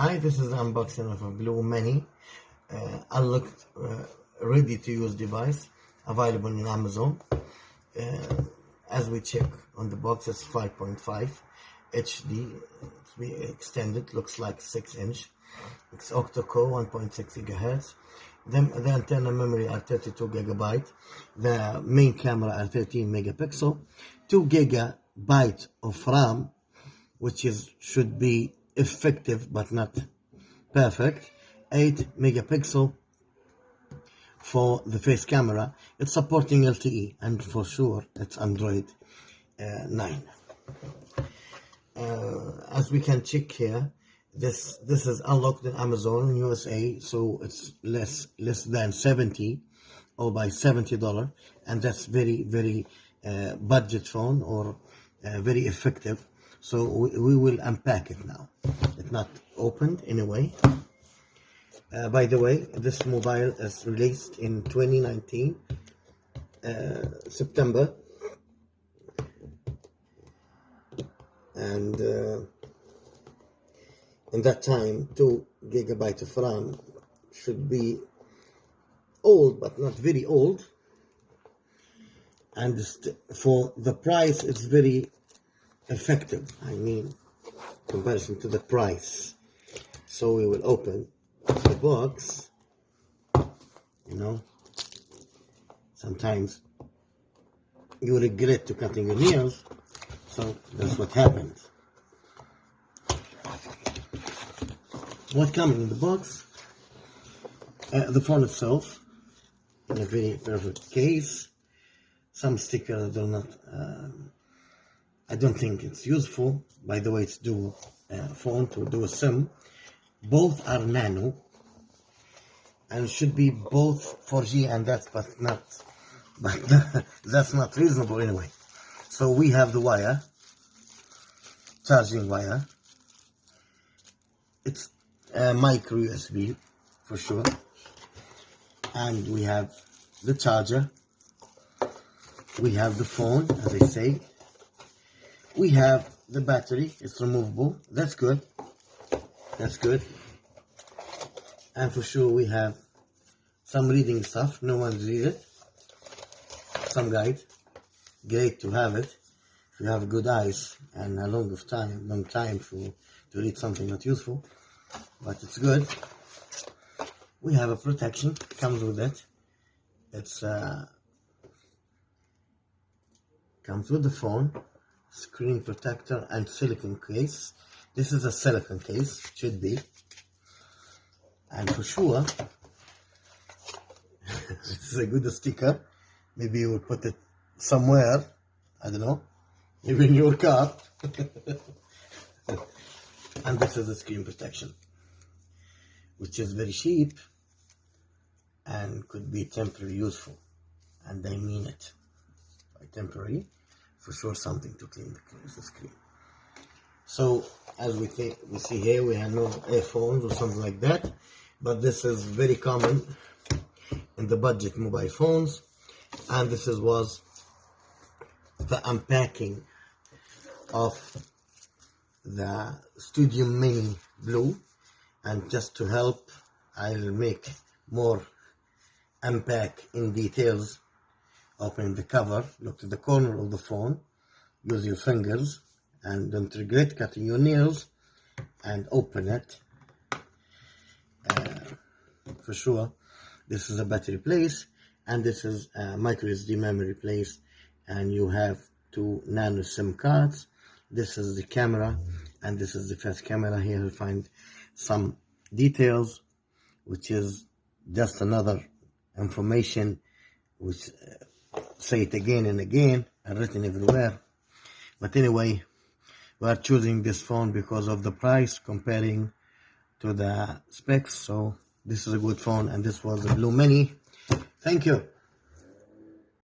Hi, this is unboxing of a BLU Mini uh, unlocked, uh, ready to use device available in Amazon. Uh, as we check on the box, it's 5.5 HD. Extended, looks like 6 inch. It's octa-core 1.6 gigahertz. The, the antenna memory are 32 gigabyte. The main camera are 13 megapixel. 2 gigabyte of RAM, which is should be effective but not perfect. 8 megapixel for the face camera. It's supporting LTE and for sure it's Android uh, 9 uh, as we can check here this this is unlocked in Amazon in USA so it's less less than 70 or by 70 dollar and that's very very uh, budget phone or uh, very effective so we, we will unpack it now. It's not opened anyway. Uh, by the way this mobile is released in 2019 uh, September. And uh, in that time 2 gigabyte of RAM should be old but not very old. And for the price it's very effective I mean comparison to the price. So we will open the box you know. Sometimes you regret to cutting your nails so that's what happens what coming in the box? Uh, the phone itself in a very perfect case. Some stickers do not um, I don't think it's useful. By the way, it's dual uh, phone to do a SIM. Both are nano and should be both 4G and that's but not but that's not reasonable anyway. So we have the wire, charging wire. It's a micro USB for sure. And we have the charger. We have the phone, as I say, we have the battery it's removable. That's good. That's good. And for sure we have some reading stuff no one read it. Some guide. Great to have it. If you have good eyes and a long of time long time for to read something not useful but it's good. We have a protection comes with it. It's uh comes with the phone screen protector and silicone case. This is a silicone case should be. And for sure this is a good sticker. Maybe you will put it somewhere I don't know maybe in your car. And this is the screen protection which is very cheap and could be temporary useful. And I mean it by temporary for sure something to clean the, screen. So as we think we see here, we have no earphones or something like that, but this is very common in the budget mobile phones, and this is was the unpacking of the Studio Mini BLU, and just to help, I'll make more unpack in details open the cover, look to the corner of the phone, use your fingers, and don't regret cutting your nails, and open it. Uh, for sure, this is a battery place, and this is a micro SD memory place, and you have two nano SIM cards. This is the camera, and this is the first camera. Here you find some details, which is just another information which uh, say it again and again and written everywhere. But anyway, we are choosing this phone because of the price comparing to the specs. So this is a good phone and this was the BLU Mini. Thank you.